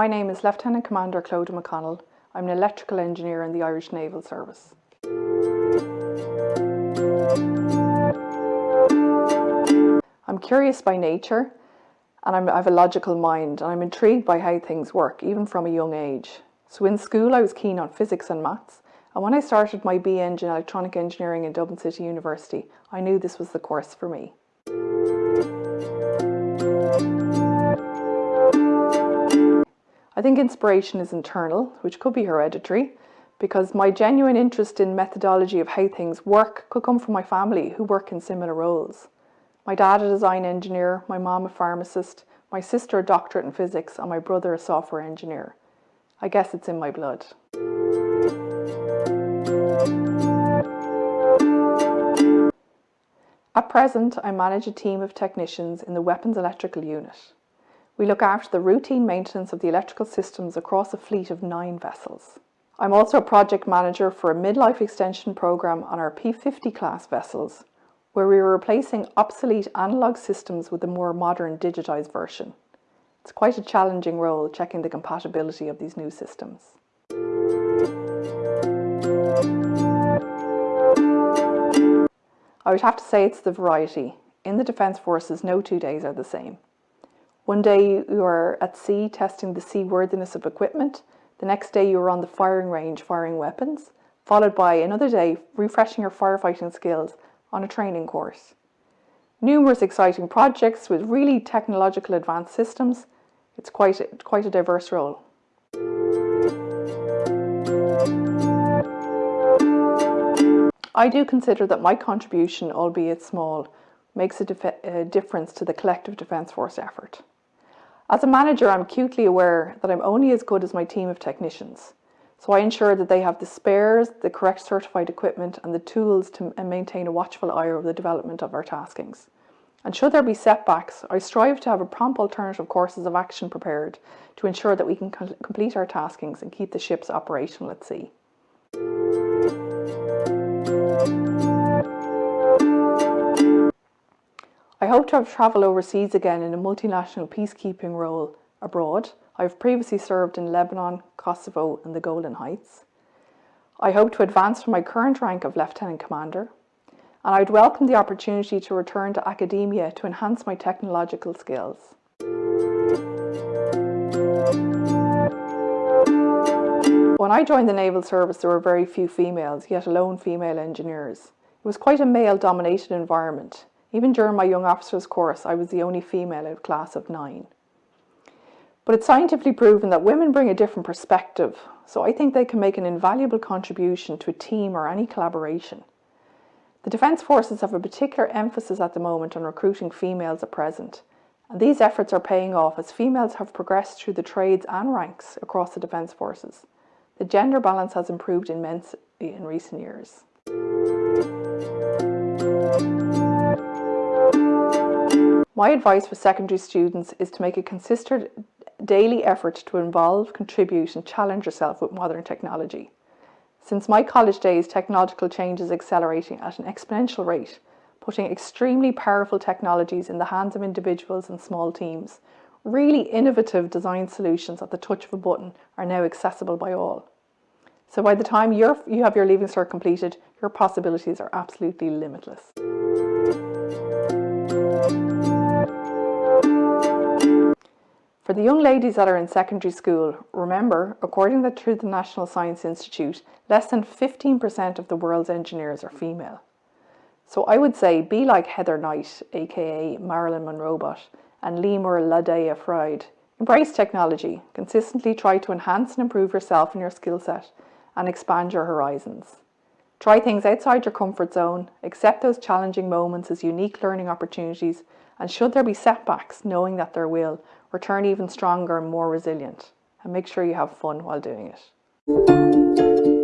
My name is Lieutenant Commander Clodagh McConnell. I'm an electrical engineer in the Irish Naval Service. I'm curious by nature and I'm, I have a logical mind and I'm intrigued by how things work, even from a young age. So in school I was keen on physics and maths and when I started my BE in electronic engineering in Dublin City University, I knew this was the course for me. I think inspiration is internal, which could be hereditary, because my genuine interest in methodology of how things work could come from my family who work in similar roles. My dad a design engineer, my mom a pharmacist, my sister a doctorate in physics and my brother a software engineer. I guess it's in my blood. At present, I manage a team of technicians in the Weapons Electrical Unit. We look after the routine maintenance of the electrical systems across a fleet of nine vessels. I'm also a project manager for a midlife extension programme on our P50 class vessels, where we are replacing obsolete analogue systems with a more modern digitised version. It's quite a challenging role checking the compatibility of these new systems. I would have to say it's the variety. In the Defence Forces, no two days are the same. One day you are at sea testing the seaworthiness of equipment, the next day you are on the firing range firing weapons, followed by another day refreshing your firefighting skills on a training course. Numerous exciting projects with really technological advanced systems. It's quite a, quite a diverse role. I do consider that my contribution, albeit small, makes a, a, difference to the collective Defence Force effort. As a manager, I'm acutely aware that I'm only as good as my team of technicians, so I ensure that they have the spares, the correct certified equipment and the tools to maintain a watchful eye over the development of our taskings. And should there be setbacks, I strive to have a prompt alternative courses of action prepared to ensure that we can complete our taskings and keep the ships operational at sea. Hope to have travelled overseas again in a multinational peacekeeping role abroad. I have previously served in Lebanon, Kosovo and the Golan Heights. I hope to advance from my current rank of Lieutenant Commander and I'd welcome the opportunity to return to academia to enhance my technological skills. When I joined the Naval Service there were very few females, yet alone female engineers. It was quite a male dominated environment. Even during my young officers course, I was the only female out of class of nine. But it's scientifically proven that women bring a different perspective, so I think they can make an invaluable contribution to a team or any collaboration. The Defence Forces have a particular emphasis at the moment on recruiting females at present, and these efforts are paying off as females have progressed through the trades and ranks across the Defence Forces. The gender balance has improved immensely in recent years. My advice for secondary students is to make a consistent daily effort to involve, contribute and challenge yourself with modern technology. Since my college days, technological change is accelerating at an exponential rate, putting extremely powerful technologies in the hands of individuals and small teams. Really innovative design solutions at the touch of a button are now accessible by all. So by the time you have your Leaving Cert completed, your possibilities are absolutely limitless. For the young ladies that are in secondary school, remember, according to the National Science Institute, less than 15% of the world's engineers are female. So I would say be like Heather Knight, aka Marilyn Monrobot and Limor Ladyada Fried. Embrace technology, consistently try to enhance and improve yourself and your skill set, and expand your horizons. Try things outside your comfort zone, accept those challenging moments as unique learning opportunities, and should there be setbacks, knowing that there will, return even stronger and more resilient. And make sure you have fun while doing it.